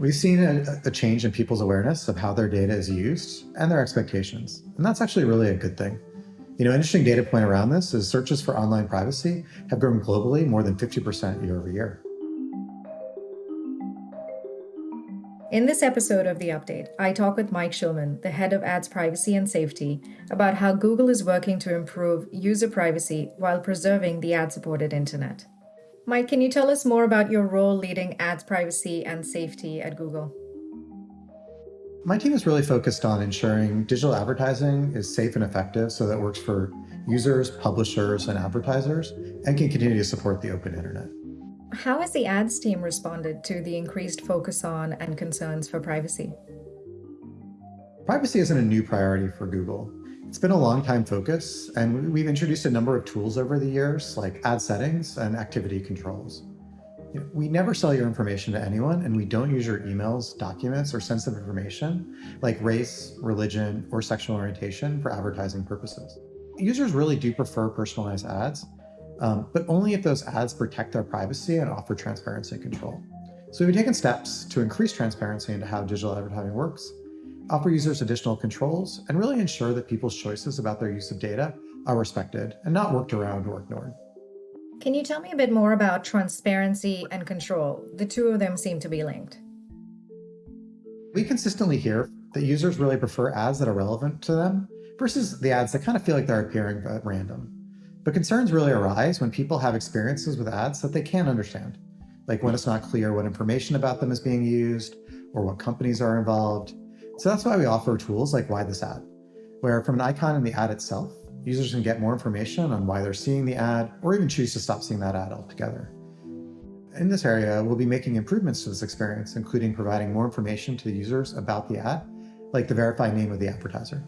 we've seen a, a, change in people's awareness of how their data is used and their expectations. And that's actually really a good thing. You know, interesting data point around this is searches for online privacy have grown globally more than 50% year over year. In this episode of The Update, I talk with Mike Schulman, the head of Ads Privacy and Safety, about how Google is working to improve user privacy while preserving the ad supported internet. Mike, can you tell us more about your role leading ads privacy and safety at Google? My team is really focused on ensuring digital advertising is safe and effective so that it works for users, publishers, and advertisers, and can continue to support the open internet. How has the ads team responded to the increased focus on and concerns for privacy? Privacy isn't a new priority for Google. It's been a long time focus, and we've introduced a number of tools over the years, like ad settings and activity controls. We never sell your information to anyone, and we don't use your emails, documents, or sensitive information like race, religion, or sexual orientation for advertising purposes. Users really do prefer personalized ads, um, but only if those ads protect their privacy and offer transparency and control. So we've taken steps to increase transparency into how digital advertising works, offer users additional controls, and really ensure that people's choices about their use of data are respected and not worked around or ignored. Can you tell me a bit more about transparency and control? The two of them seem to be linked. We consistently hear that users really prefer ads that are relevant to them versus the ads that kind of feel like they're appearing at random. But concerns really arise when people have experiences with ads that they can't understand, like when it's not clear what information about them is being used or what companies are involved. So that's why we offer tools like Why This Ad, where from an icon in the ad itself, users can get more information on why they're seeing the ad or even choose to stop seeing that ad altogether. In this area, we'll be making improvements to this experience, including providing more information to the users about the ad, like the verified name of the advertiser.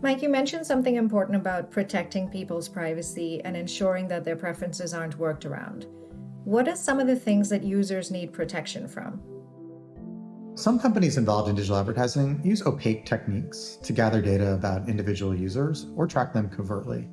Mike, you mentioned something important about protecting people's privacy and ensuring that their preferences aren't worked around. What are some of the things that users need protection from? Some companies involved in digital advertising use opaque techniques to gather data about individual users or track them covertly.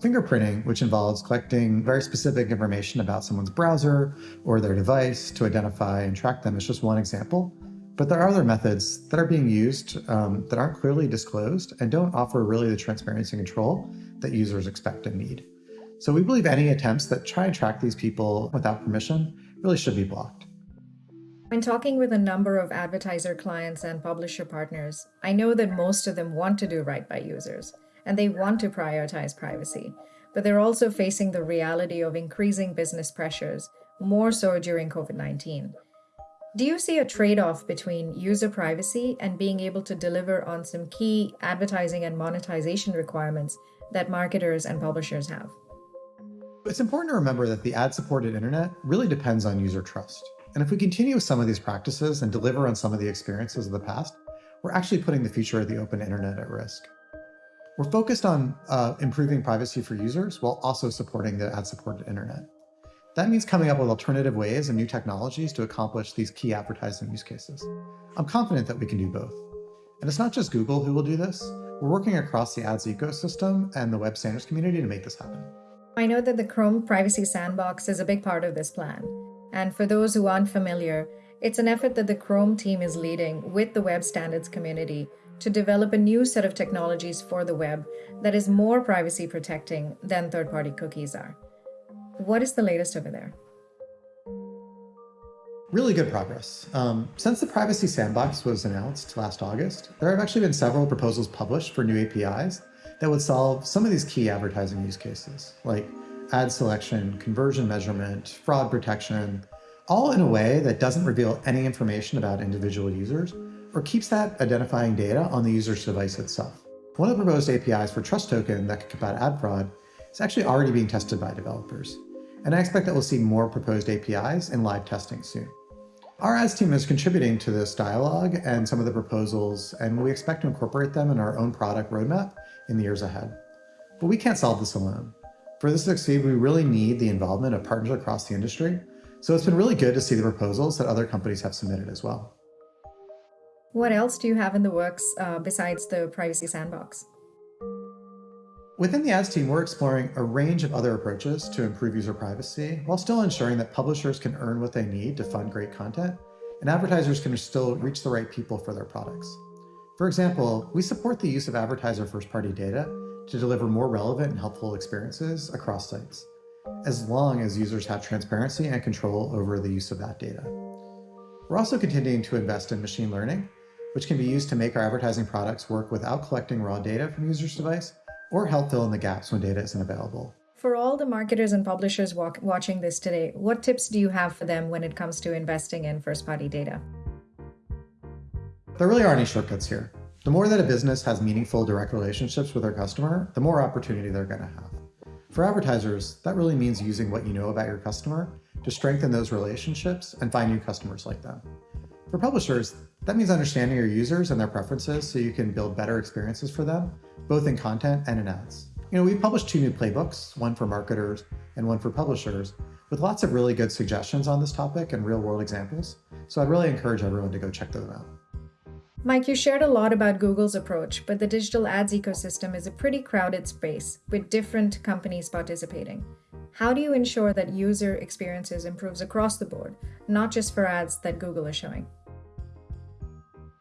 Fingerprinting, which involves collecting very specific information about someone's browser or their device to identify and track them, is just one example. But there are other methods that are being used um, that aren't clearly disclosed and don't offer really the transparency and control that users expect and need. So we believe any attempts that try and track these people without permission really should be blocked. When talking with a number of advertiser clients and publisher partners, I know that most of them want to do right by users and they want to prioritize privacy, but they're also facing the reality of increasing business pressures, more so during COVID 19. Do you see a trade off between user privacy and being able to deliver on some key advertising and monetization requirements that marketers and publishers have? It's important to remember that the ad supported internet really depends on user trust. And if we continue with some of these practices and deliver on some of the experiences of the past, we're actually putting the future of the open internet at risk. We're focused on uh, improving privacy for users while also supporting the ad supported internet. That means coming up with alternative ways and new technologies to accomplish these key advertising use cases. I'm confident that we can do both. And it's not just Google who will do this. We're working across the ads ecosystem and the web standards community to make this happen. I know that the Chrome Privacy Sandbox is a big part of this plan. And for those who aren't familiar, it's an effort that the Chrome team is leading with the web standards community to develop a new set of technologies for the web that is more privacy protecting than third party cookies are. What is the latest over there? Really good progress. Um, since the Privacy Sandbox was announced last August, there have actually been several proposals published for new APIs that would solve some of these key advertising use cases, like ad selection, conversion measurement, fraud protection, all in a way that doesn't reveal any information about individual users or keeps that identifying data on the user's device itself. One of the proposed APIs for Trust Token that could combat ad fraud is actually already being tested by developers and I expect that we'll see more proposed APIs in live testing soon. Our ads team is contributing to this dialogue and some of the proposals, and we expect to incorporate them in our own product roadmap in the years ahead. But we can't solve this alone. For this to succeed, we really need the involvement of partners across the industry, so it's been really good to see the proposals that other companies have submitted as well. What else do you have in the works uh, besides the Privacy Sandbox? Within the ads team, we're exploring a range of other approaches to improve user privacy while still ensuring that publishers can earn what they need to fund great content and advertisers can still reach the right people for their products. For example, we support the use of advertiser first-party data to deliver more relevant and helpful experiences across sites, as long as users have transparency and control over the use of that data. We're also continuing to invest in machine learning, which can be used to make our advertising products work without collecting raw data from users' device or help fill in the gaps when data isn't available. For all the marketers and publishers walk, watching this today, what tips do you have for them when it comes to investing in first party data? There really aren't any shortcuts here. The more that a business has meaningful direct relationships with their customer, the more opportunity they're going to have. For advertisers, that really means using what you know about your customer to strengthen those relationships and find new customers like them. For publishers, that means understanding your users and their preferences so you can build better experiences for them, both in content and in ads. You know, we've published two new playbooks, one for marketers and one for publishers, with lots of really good suggestions on this topic and real world examples. So I'd really encourage everyone to go check them out. Mike, you shared a lot about Google's approach, but the digital ads ecosystem is a pretty crowded space with different companies participating. How do you ensure that user experiences improves across the board, not just for ads that Google is showing?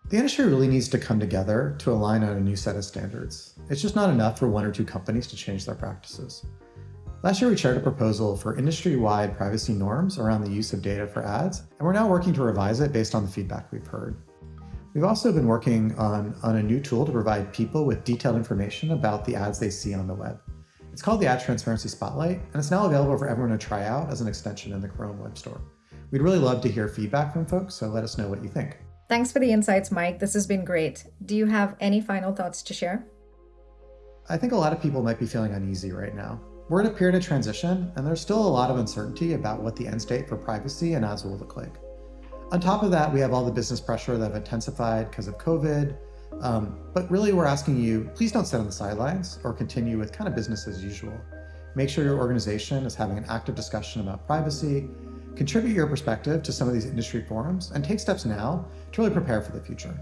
The industry really needs to come together to align on a new set of standards. It's just not enough for one or two companies to change their practices. Last year, we shared a proposal for industry-wide privacy norms around the use of data for ads, and we're now working to revise it based on the feedback we've heard. We've also been working on, on a new tool to provide people with detailed information about the ads they see on the web. It's called the Ad Transparency Spotlight, and it's now available for everyone to try out as an extension in the Chrome Web Store. We'd really love to hear feedback from folks, so let us know what you think. Thanks for the insights, Mike. This has been great. Do you have any final thoughts to share? I think a lot of people might be feeling uneasy right now. We're in a period of transition, and there's still a lot of uncertainty about what the end state for privacy and ads will look like. On top of that, we have all the business pressure that have intensified because of COVID. Um, but really, we're asking you, please don't sit on the sidelines or continue with kind of business as usual. Make sure your organization is having an active discussion about privacy Contribute your perspective to some of these industry forums and take steps now to really prepare for the future.